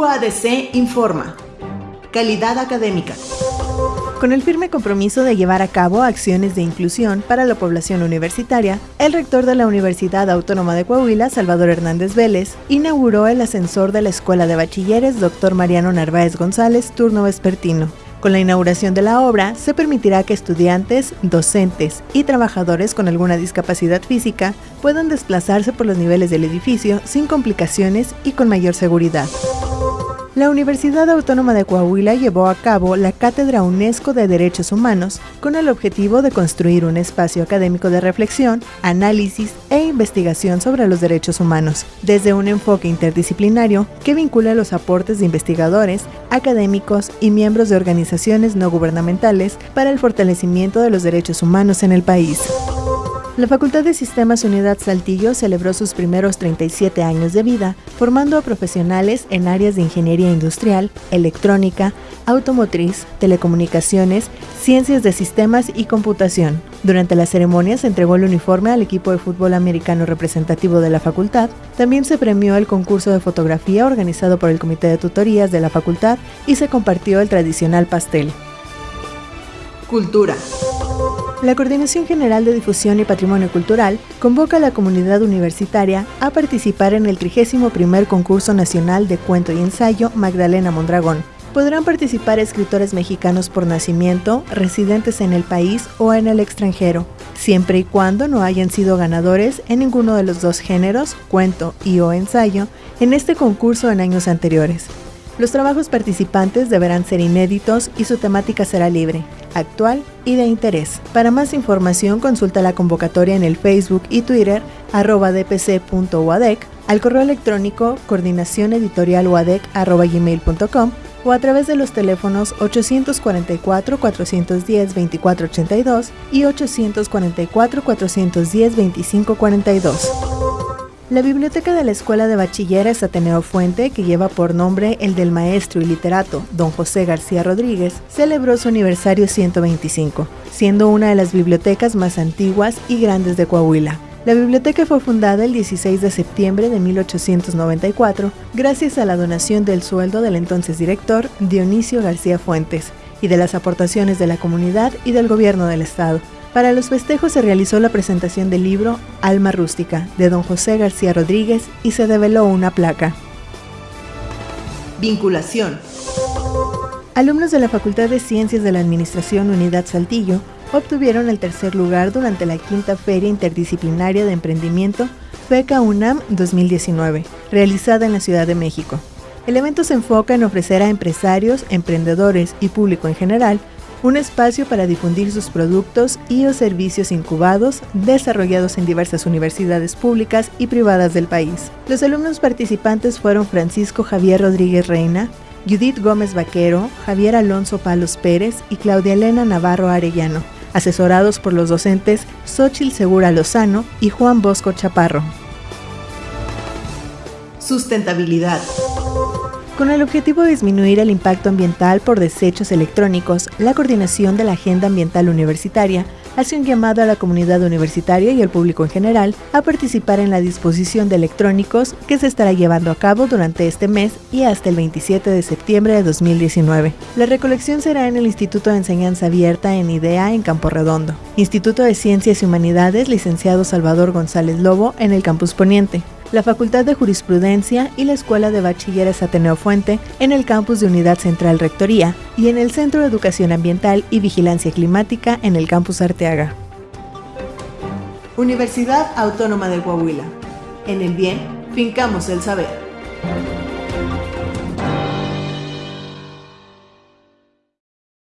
UADC informa. Calidad académica. Con el firme compromiso de llevar a cabo acciones de inclusión para la población universitaria, el rector de la Universidad Autónoma de Coahuila, Salvador Hernández Vélez, inauguró el ascensor de la Escuela de Bachilleres Dr. Mariano Narváez González, turno vespertino. Con la inauguración de la obra, se permitirá que estudiantes, docentes y trabajadores con alguna discapacidad física puedan desplazarse por los niveles del edificio sin complicaciones y con mayor seguridad. La Universidad Autónoma de Coahuila llevó a cabo la Cátedra UNESCO de Derechos Humanos con el objetivo de construir un espacio académico de reflexión, análisis e investigación sobre los derechos humanos, desde un enfoque interdisciplinario que vincula los aportes de investigadores, académicos y miembros de organizaciones no gubernamentales para el fortalecimiento de los derechos humanos en el país. La Facultad de Sistemas Unidad Saltillo celebró sus primeros 37 años de vida, formando a profesionales en áreas de ingeniería industrial, electrónica, automotriz, telecomunicaciones, ciencias de sistemas y computación. Durante la ceremonia se entregó el uniforme al equipo de fútbol americano representativo de la facultad. También se premió el concurso de fotografía organizado por el Comité de Tutorías de la facultad y se compartió el tradicional pastel. Cultura. La Coordinación General de Difusión y Patrimonio Cultural convoca a la comunidad universitaria a participar en el 31 concurso nacional de cuento y ensayo Magdalena Mondragón. Podrán participar escritores mexicanos por nacimiento, residentes en el país o en el extranjero, siempre y cuando no hayan sido ganadores en ninguno de los dos géneros, cuento y o ensayo, en este concurso en años anteriores. Los trabajos participantes deberán ser inéditos y su temática será libre, actual y de interés. Para más información consulta la convocatoria en el Facebook y Twitter arroba dpc.uadec, al correo electrónico coordinación o a través de los teléfonos 844-410-2482 y 844-410-2542. La biblioteca de la Escuela de Bachilleres Ateneo Fuente, que lleva por nombre el del maestro y literato don José García Rodríguez, celebró su aniversario 125, siendo una de las bibliotecas más antiguas y grandes de Coahuila. La biblioteca fue fundada el 16 de septiembre de 1894 gracias a la donación del sueldo del entonces director Dionisio García Fuentes y de las aportaciones de la comunidad y del gobierno del estado. Para los festejos se realizó la presentación del libro Alma Rústica de don José García Rodríguez y se develó una placa. Vinculación. Alumnos de la Facultad de Ciencias de la Administración Unidad Saltillo obtuvieron el tercer lugar durante la quinta Feria Interdisciplinaria de Emprendimiento FECA UNAM 2019, realizada en la Ciudad de México. El evento se enfoca en ofrecer a empresarios, emprendedores y público en general un espacio para difundir sus productos y o servicios incubados desarrollados en diversas universidades públicas y privadas del país. Los alumnos participantes fueron Francisco Javier Rodríguez Reina, Judith Gómez Vaquero, Javier Alonso Palos Pérez y Claudia Elena Navarro Arellano, asesorados por los docentes Xochil Segura Lozano y Juan Bosco Chaparro. Sustentabilidad. Con el objetivo de disminuir el impacto ambiental por desechos electrónicos, la coordinación de la Agenda Ambiental Universitaria hace un llamado a la comunidad universitaria y al público en general a participar en la disposición de electrónicos que se estará llevando a cabo durante este mes y hasta el 27 de septiembre de 2019. La recolección será en el Instituto de Enseñanza Abierta en IDEA en Campo Redondo, Instituto de Ciencias y Humanidades licenciado Salvador González Lobo en el Campus Poniente, la Facultad de Jurisprudencia y la Escuela de Bachilleres Ateneo Fuente en el campus de Unidad Central Rectoría y en el Centro de Educación Ambiental y Vigilancia Climática en el campus Arteaga. Universidad Autónoma de Coahuila. En el bien, fincamos el saber.